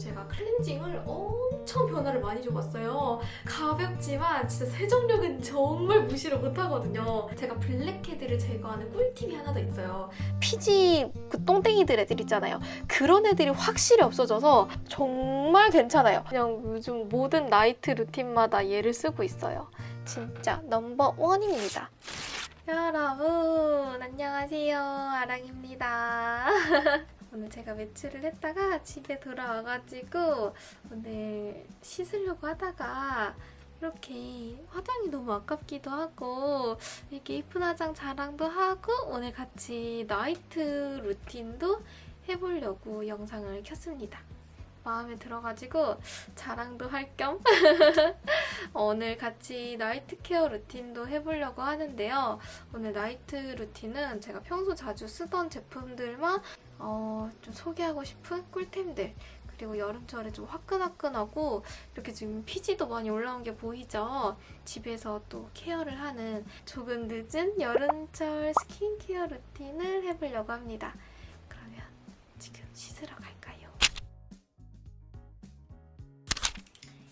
제가 클렌징을 엄청 변화를 많이 줘봤어요. 가볍지만 진짜 세정력은 정말 무시를 못하거든요. 제가 블랙헤드를 제거하는 꿀팁이 하나 더 있어요. 피지 그 똥땡이들 애들 있잖아요. 그런 애들이 확실히 없어져서 정말 괜찮아요. 그냥 요즘 모든 나이트 루틴마다 얘를 쓰고 있어요. 진짜 넘버 원입니다. 여러분 안녕하세요 아랑입니다. 오늘 제가 외출을 했다가 집에 돌아와가지고 오늘 씻으려고 하다가 이렇게 화장이 너무 아깝기도 하고 이렇게 예쁜 화장 자랑도 하고 오늘 같이 나이트 루틴도 해보려고 영상을 켰습니다. 마음에 들어가지고 자랑도 할 겸 오늘 같이 나이트 케어 루틴도 해보려고 하는데요. 오늘 나이트 루틴은 제가 평소 자주 쓰던 제품들만 어, 좀 소개하고 싶은 꿀템들 그리고 여름철에 좀 화끈화끈하고 이렇게 지금 피지도 많이 올라온 게 보이죠? 집에서 또 케어를 하는 조금 늦은 여름철 스킨케어 루틴을 해보려고 합니다. 그러면 지금 씻으러 갈까요?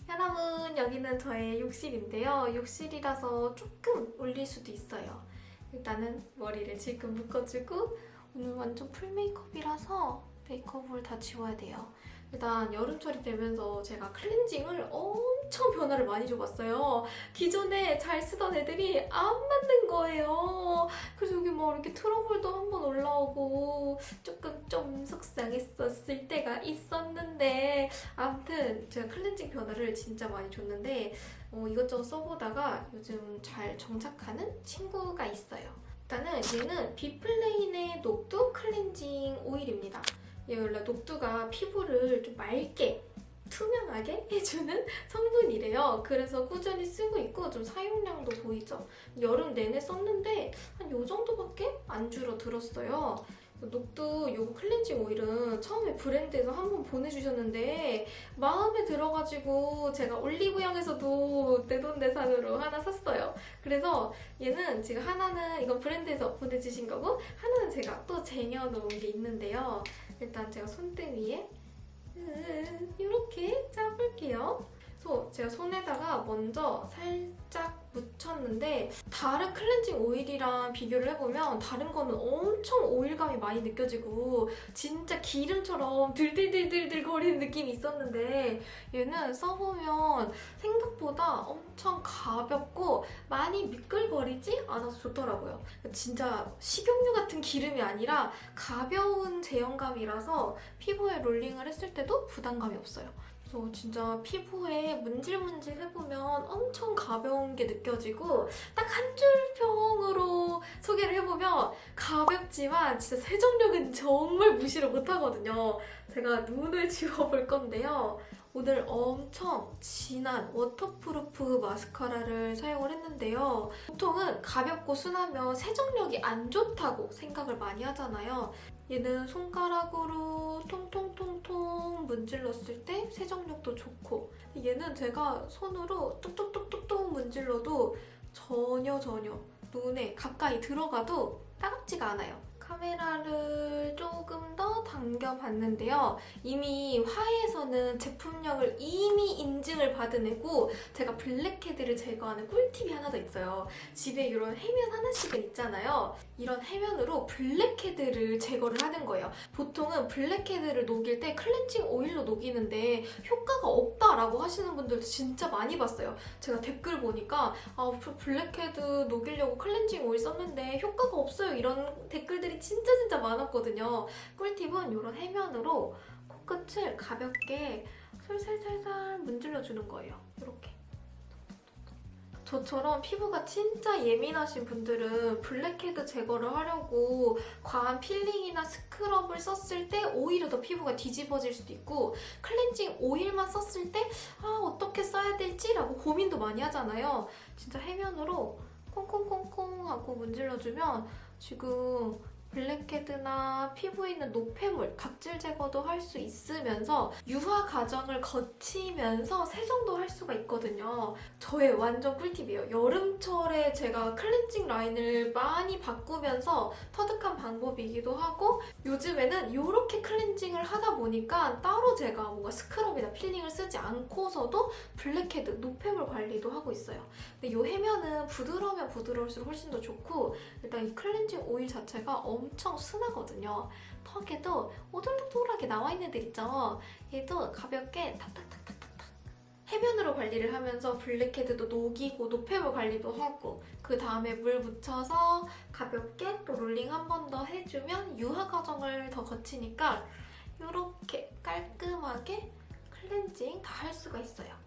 여러분 여기는 저의 욕실인데요. 욕실이라서 조금 올릴 수도 있어요. 일단은 머리를 지금 묶어주고 오늘 완전 full 메이크업이라서 메이크업을 다 지워야 돼요. 일단 여름철이 되면서 제가 클렌징을 엄청 변화를 많이 줘봤어요. 기존에 잘 쓰던 애들이 안 맞는 거예요. 그래서 여기 뭐 이렇게 트러블도 한번 올라오고 조금 좀 속상했었을 때가 있었는데 아무튼 제가 클렌징 변화를 진짜 많이 줬는데 어, 이것저것 써보다가 요즘 잘 정착하는 친구가 있어요. 일단은 얘는 비플레인의 녹두 클렌징 오일입니다. 얘 원래 녹두가 피부를 좀 맑게 투명하게 해주는 성분이래요. 그래서 꾸준히 쓰고 있고 좀 사용량도 보이죠? 여름 내내 썼는데 한요 정도밖에 안 줄어들었어요. 녹두 요거 클렌징 오일은 처음에 브랜드에서 한 번 보내주셨는데 마음에 들어가지고 제가 올리브영에서도 내 돈 내산으로 하나 샀어요. 그래서 얘는 지금 하나는 이건 브랜드에서 보내주신 거고 하나는 제가 또 쟁여놓은 게 있는데요. 일단 제가 손등 위에 이렇게 짜볼게요. 그래서 제가 손에다가 먼저 살짝 묻혔는데 다른 클렌징 오일이랑 비교를 해보면 다른 거는 엄청 오일감이 많이 느껴지고 진짜 기름처럼 들들들들들 거리는 느낌이 있었는데 얘는 써보면 생각보다 엄청 가볍고 많이 미끌거리지 않아서 좋더라고요. 진짜 식용유 같은 기름이 아니라 가벼운 제형감이라서 피부에 롤링을 했을 때도 부담감이 없어요. 그래서 진짜 피부에 문질문질 해보면 엄청 가벼운 게 느껴지고 딱 한 줄 평으로 소개를 해보면 가볍지만 진짜 세정력은 정말 무시를 못하거든요. 제가 눈을 지워볼 건데요. 오늘 엄청 진한 waterproof 마스카라를 사용을 했는데요. 보통은 가볍고 순하면 세정력이 안 좋다고 생각을 많이 하잖아요. 얘는 손가락으로 통통통통 문질렀을 때 세정력도 좋고 얘는 제가 손으로 뚝뚝뚝뚝뚝 문질러도 전혀 전혀 눈에 가까이 들어가도 따갑지가 않아요. 카메라를 조금 더 당겨봤는데요. 이미 화해에서는 제품력을 이미 인증을 받은 애고 제가 블랙헤드를 제거하는 꿀팁이 하나 더 있어요. 집에 이런 해면 하나씩은 있잖아요. 이런 해면으로 블랙헤드를 제거를 하는 거예요. 보통은 블랙헤드를 녹일 때 클렌징 오일로 녹이는데 효과가 없다라고 하시는 분들도 진짜 많이 봤어요. 제가 댓글 보니까 아, 블랙헤드 녹이려고 클렌징 오일 썼는데 효과가 없어요. 이런 댓글들이 진짜 진짜 많았거든요. 꿀팁은 이런 해면으로 코끝을 가볍게 살살살살 문질러주는 거예요. 이렇게. 저처럼 피부가 진짜 예민하신 분들은 블랙헤드 제거를 하려고 과한 필링이나 스크럽을 썼을 때 오히려 더 피부가 뒤집어질 수도 있고 클렌징 오일만 썼을 때 아 어떻게 써야 될지 라고 고민도 많이 하잖아요. 진짜 해면으로 콩콩콩콩 하고 문질러주면 지금 블랙헤드나 피부에 있는 노폐물, 각질 제거도 할 수 있으면서 유화 과정을 거치면서 세정도 할 수가 있거든요. 저의 완전 꿀팁이에요. 여름철에 제가 클렌징 라인을 많이 바꾸면서 터득한 방법이기도 하고 요즘에는 이렇게 클렌징을 하다 보니까 따로 제가 뭔가 스크럽이나 필링을 쓰지 않고서도 블랙헤드, 노폐물 관리도 하고 있어요. 근데 이 해면은 부드러우면 부드러울수록 훨씬 더 좋고 일단 이 클렌징 오일 자체가 엄청 순하거든요. 턱에도 오돌독돌하게 나와 있는 데 있죠. 얘도 가볍게 탁탁탁탁탁탁 해면으로 관리를 하면서 블랙헤드도 녹이고 노폐물 관리도 하고 그 다음에 물 묻혀서 가볍게 또 롤링 한 번 더 해주면 유화 과정을 더 거치니까 이렇게 깔끔하게 클렌징 다 할 수가 있어요.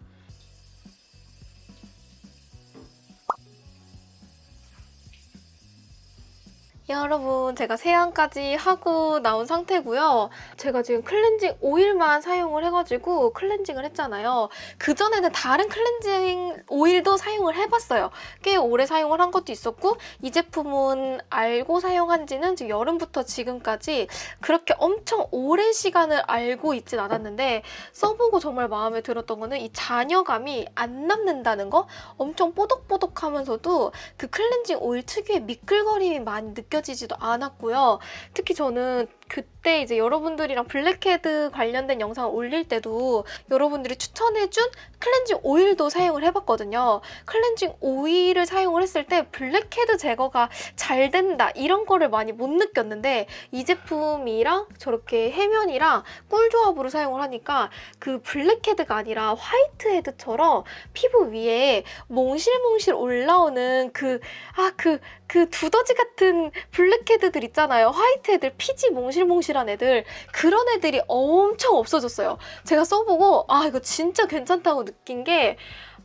여러분 제가 세안까지 하고 나온 상태고요. 제가 지금 클렌징 오일만 사용을 해가지고 클렌징을 했잖아요. 그전에는 다른 클렌징 오일도 사용을 해봤어요. 꽤 오래 사용을 한 것도 있었고 이 제품은 알고 사용한 지는 지금 여름부터 지금까지 그렇게 엄청 오랜 시간을 알고 있진 않았는데 써보고 정말 마음에 들었던 거는 이 잔여감이 안 남는다는 거 엄청 뽀독뽀독하면서도 그 클렌징 오일 특유의 미끌거림이 많이 느껴지지도 않았고요. 특히 저는 그때 이제 여러분들이랑 블랙헤드 관련된 영상을 올릴 때도 여러분들이 추천해준 클렌징 오일도 사용을 해봤거든요. 클렌징 오일을 사용을 했을 때 블랙헤드 제거가 잘 된다 이런 거를 많이 못 느꼈는데 이 제품이랑 저렇게 해면이랑 꿀 조합으로 사용을 하니까 그 블랙헤드가 아니라 화이트헤드처럼 피부 위에 몽실몽실 올라오는 그 아그그 두더지 같은 블랙헤드들 있잖아요. 화이트헤드 피지 몽실몽실한 애들 그런 애들이 엄청 없어졌어요. 제가 써보고 아 이거 진짜 괜찮다고 느낀 게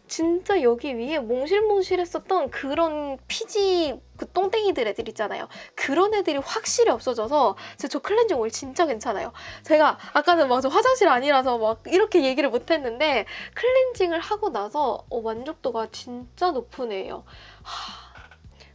진짜 여기 위에 몽실몽실했었던 그런 피지 그 똥땡이들 애들 있잖아요. 그런 애들이 확실히 없어져서 진짜 저 클렌징 오일 진짜 괜찮아요. 제가 아까는 막 저 화장실 아니라서 막 이렇게 얘기를 못했는데 클렌징을 하고 나서 어, 만족도가 진짜 애예요. 하...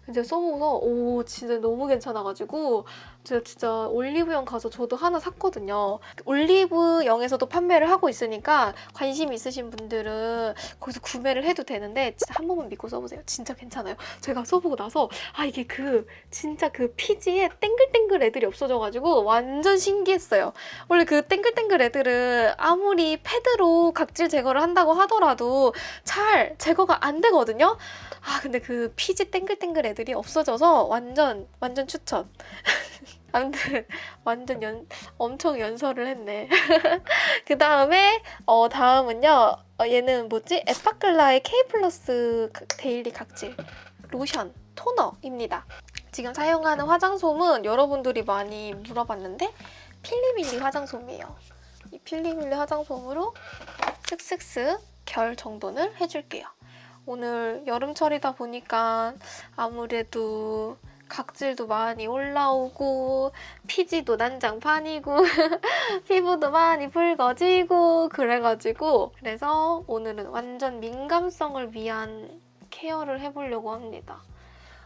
이제 써보고서 오 진짜 너무 괜찮아가지고 제가 진짜 올리브영 가서 저도 하나 샀거든요. 올리브영에서도 판매를 하고 있으니까 관심 있으신 분들은 거기서 구매를 해도 되는데 진짜 한 번만 믿고 써보세요. 진짜 괜찮아요. 제가 써보고 나서 아 이게 그 진짜 그 피지에 땡글땡글 애들이 없어져가지고 완전 신기했어요. 원래 그 땡글땡글 애들은 아무리 패드로 각질 제거를 한다고 하더라도 잘 제거가 안 되거든요. 아 근데 그 피지 땡글땡글 애들이 없어져서 완전 완전 추천. 아무튼 완전 연 엄청 연설을 했네. 그 다음에 어 다음은요. 어, 얘는 뭐지? 에파클라의 K 플러스 daily 각질 로션 토너입니다. 지금 사용하는 화장솜은 여러분들이 많이 물어봤는데 필리밀리 화장솜이에요. 이 필리밀리 화장솜으로 쓱쓱쓱 결 정돈을 해줄게요. 오늘 여름철이다 보니까 아무래도 각질도 많이 올라오고 피지도 난장판이고 피부도 많이 붉어지고 그래가지고 그래서 오늘은 완전 민감성을 위한 케어를 해보려고 합니다.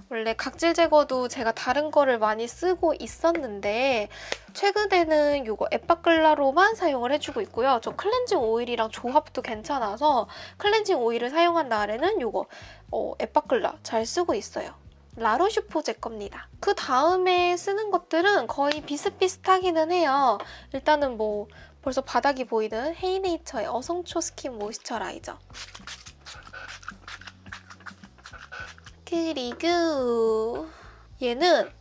원래 각질 제거도 제가 다른 거를 많이 쓰고 있었는데 최근에는 이거 에빠클라로만 사용을 해주고 있고요. 저 클렌징 오일이랑 조합도 괜찮아서 클렌징 오일을 사용한 날에는 이거 어, 에빠클라 잘 쓰고 있어요. 라로슈포제 겁니다. 그 다음에 쓰는 것들은 거의 비슷비슷하기는 해요. 일단은 뭐 벌써 바닥이 보이는 헤이네이처의 어성초 skin moisturizer. 그리고 얘는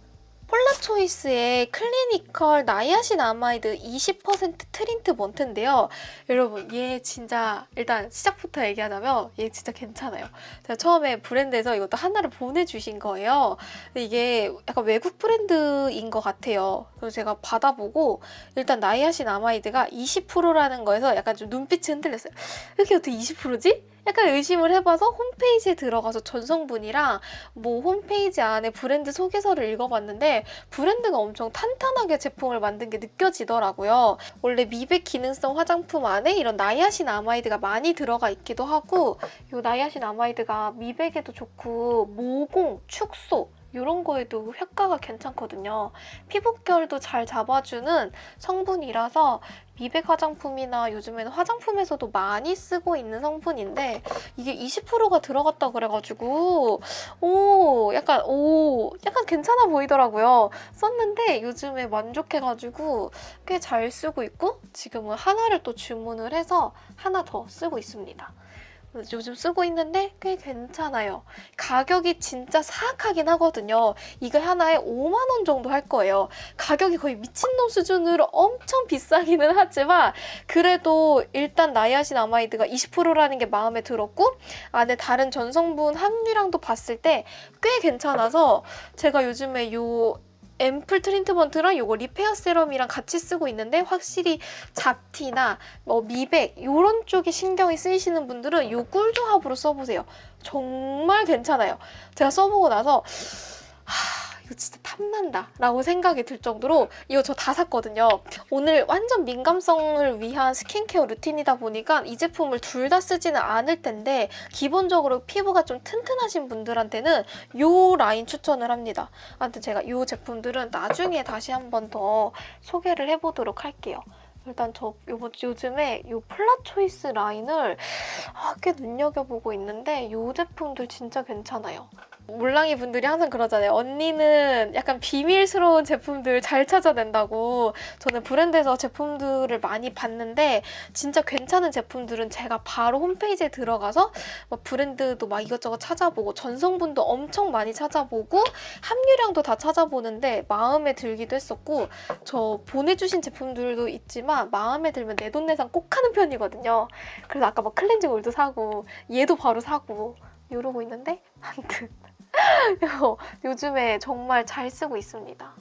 폴라초이스의 clinical niacinamide 20% treatment인데요. 여러분 얘 진짜 일단 시작부터 얘기하자면 얘 진짜 괜찮아요. 제가 처음에 브랜드에서 이것도 하나를 보내주신 거예요. 이게 약간 외국 브랜드인 것 같아요. 그래서 제가 받아보고 일단 niacinamide가 20%라는 거에서 약간 좀 눈빛이 흔들렸어요. 이게 어떻게 20%지? 약간 의심을 해봐서 홈페이지에 들어가서 전성분이랑 뭐 홈페이지 안에 브랜드 소개서를 읽어봤는데 브랜드가 엄청 탄탄하게 제품을 만든 게 느껴지더라고요. 원래 미백 기능성 화장품 안에 이런 나이아신 아마이드가 많이 들어가 있기도 하고 이 나이아신 아마이드가 미백에도 좋고 모공, 축소 이런 거에도 효과가 괜찮거든요. 피부결도 잘 잡아주는 성분이라서 미백 화장품이나 요즘에는 화장품에서도 많이 쓰고 있는 성분인데 이게 20%가 들어갔다 그래가지고 오 약간 오 약간 괜찮아 보이더라고요. 썼는데 요즘에 만족해가지고 꽤 잘 쓰고 있고 지금은 하나를 또 주문을 해서 하나 더 쓰고 있습니다. 요즘 쓰고 있는데 꽤 괜찮아요. 가격이 진짜 사악하긴 하거든요. 이거 하나에 5만 원 정도 할 거예요. 가격이 거의 미친놈 수준으로 엄청 비싸기는 하지만 그래도 일단 niacinamide가 20%라는 게 마음에 들었고 안에 다른 전성분 함유량도 봤을 때 꽤 괜찮아서 제가 요즘에 요 앰플 treatment랑 요거 repair serum이랑 같이 쓰고 있는데 확실히 잡티나 뭐 미백 이런 쪽에 신경이 쓰이시는 분들은 요 꿀조합으로 써보세요. 정말 괜찮아요. 제가 써보고 나서 하, 이거 진짜 탐난다 라고 생각이 들 정도로 이거 저 다 샀거든요. 오늘 완전 민감성을 위한 스킨케어 루틴이다 보니까 이 제품을 둘 다 쓰지는 않을 텐데 기본적으로 피부가 좀 튼튼하신 분들한테는 이 라인 추천을 합니다. 아무튼 제가 이 제품들은 나중에 다시 한 번 더 소개를 해보도록 할게요. 일단 저 요번 요즘에 요 폴라초이스 라인을 아, 꽤 눈여겨보고 있는데 요 제품들 진짜 괜찮아요. 물랑이 분들이 항상 그러잖아요. 언니는 약간 비밀스러운 제품들 잘 찾아낸다고. 저는 브랜드에서 제품들을 많이 봤는데 진짜 괜찮은 제품들은 제가 바로 홈페이지에 들어가서 막 브랜드도 막 이것저것 찾아보고 전성분도 엄청 많이 찾아보고 함유량도 다 찾아보는데 마음에 들기도 했었고 저 보내주신 제품들도 있지만 마음에 들면 내돈내산 꼭 하는 편이거든요. 그래서 아까 막 클렌징 오일도 사고 얘도 바로 사고 이러고 있는데 아무튼 요즘에 정말 잘 쓰고 있습니다.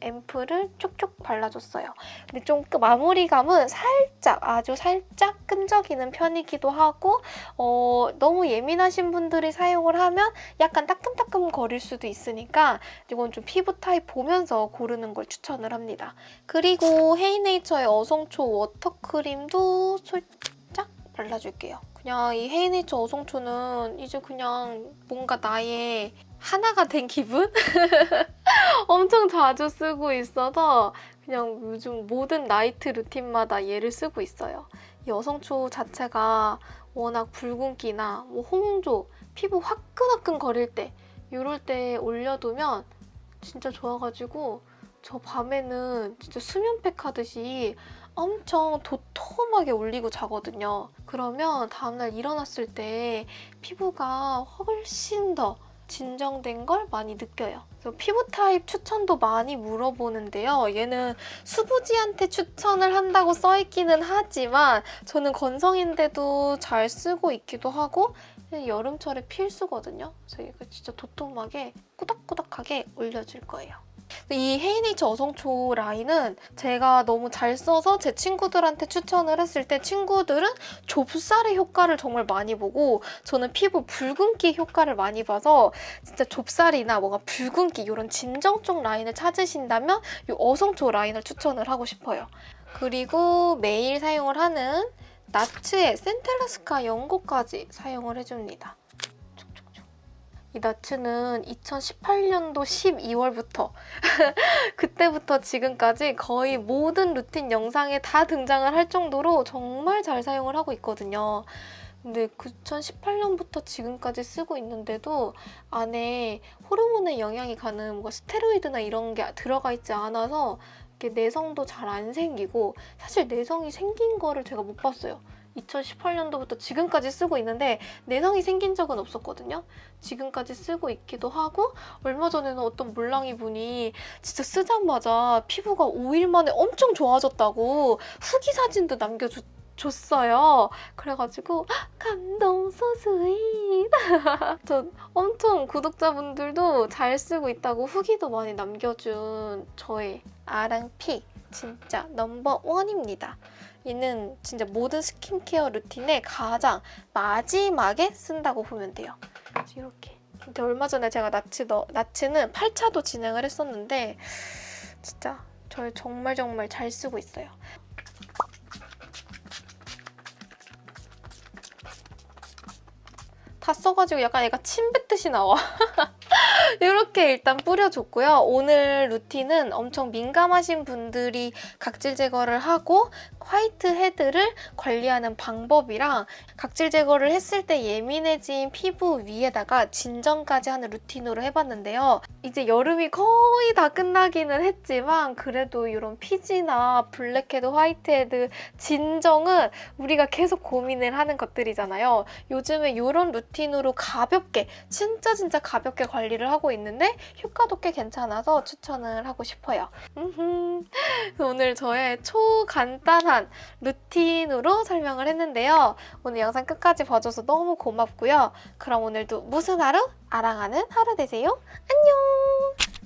앰플을 쭉쭉 발라줬어요. 근데 좀 그 마무리감은 살짝 아주 살짝 끈적이는 편이기도 하고 어, 너무 예민하신 분들이 사용을 하면 약간 따끔따끔 거릴 수도 있으니까 이건 좀 피부 타입 보면서 고르는 걸 추천을 합니다. 그리고 헤이네이처의 어성초 워터크림도 살짝 발라줄게요. 그냥 이 헤이네이처 어성초는 이제 그냥 뭔가 나의 하나가 된 기분? 엄청 자주 쓰고 있어서 그냥 요즘 모든 나이트 루틴마다 얘를 쓰고 있어요. 이 어성초 자체가 워낙 붉은기나 뭐 홍조, 피부 화끈화끈 거릴 때 이럴 때 올려두면 진짜 좋아가지고 저 밤에는 진짜 수면팩 하듯이 엄청 도톰하게 올리고 자거든요. 그러면 다음날 일어났을 때 피부가 훨씬 더 진정된 걸 많이 느껴요. 피부 타입 추천도 많이 물어보는데요. 얘는 수부지한테 추천을 한다고 써있기는 하지만 저는 건성인데도 잘 쓰고 있기도 하고 여름철에 필수거든요. 그래서 이거 진짜 도톰하게 꾸덕꾸덕하게 올려줄 거예요. 이 헤이네이처 어성초 라인은 제가 너무 잘 써서 제 친구들한테 추천을 했을 때 친구들은 좁쌀의 효과를 정말 많이 보고 저는 피부 붉은기 효과를 많이 봐서 진짜 좁쌀이나 뭔가 붉은기 이런 진정 쪽 라인을 찾으신다면 이 어성초 라인을 추천을 하고 싶어요. 그리고 매일 사용을 하는 나츠의 센텔라스카 연고까지 사용을 해줍니다. 이 나츠는 2018년도 12월부터 그때부터 지금까지 거의 모든 루틴 영상에 다 등장을 할 정도로 정말 잘 사용을 하고 있거든요. 근데 2018년부터 지금까지 쓰고 있는데도 안에 호르몬의 영향이 가는 뭔가 스테로이드나 이런 게 들어가 있지 않아서 내성도 잘 안 생기고 사실 내성이 생긴 거를 제가 못 봤어요. 2018년도부터 지금까지 쓰고 있는데 내성이 생긴 적은 없었거든요. 지금까지 쓰고 있기도 하고 얼마 전에는 어떤 물랑이 분이 진짜 쓰자마자 피부가 5일 만에 엄청 좋아졌다고 후기 사진도 남겨줬 줬어요. 그래가지고 감동 소스윗. 저 엄청 구독자분들도 잘 쓰고 있다고 후기도 많이 남겨준 저의 아랑피 진짜 넘버 원입니다. 얘는 진짜 모든 스킨케어 루틴에 가장 마지막에 쓴다고 보면 돼요. 이렇게. 근데 얼마 전에 제가 나츠 너, 나츠는 8차도 진행을 했었는데 진짜 저를 정말 정말 잘 쓰고 있어요. 다 써가지고 약간 얘가 침 뱉듯이 나와. 이렇게 일단 뿌려줬고요. 오늘 루틴은 엄청 민감하신 분들이 각질 제거를 하고 화이트 헤드를 관리하는 방법이랑 각질 제거를 했을 때 예민해진 피부 위에다가 진정까지 하는 루틴으로 해봤는데요. 이제 여름이 거의 다 끝나기는 했지만 그래도 이런 피지나 블랙헤드, 화이트헤드 진정은 우리가 계속 고민을 하는 것들이잖아요. 요즘에 이런 루틴으로 가볍게 진짜 진짜 가볍게 관리를 하고 있는데 효과도 꽤 괜찮아서 추천을 하고 싶어요. 오늘 저의 초간단한 루틴으로 설명을 했는데요. 오늘 영상 끝까지 봐줘서 너무 고맙고요. 그럼 오늘도 무슨 하루? 아랑하는 하루 되세요. 안녕!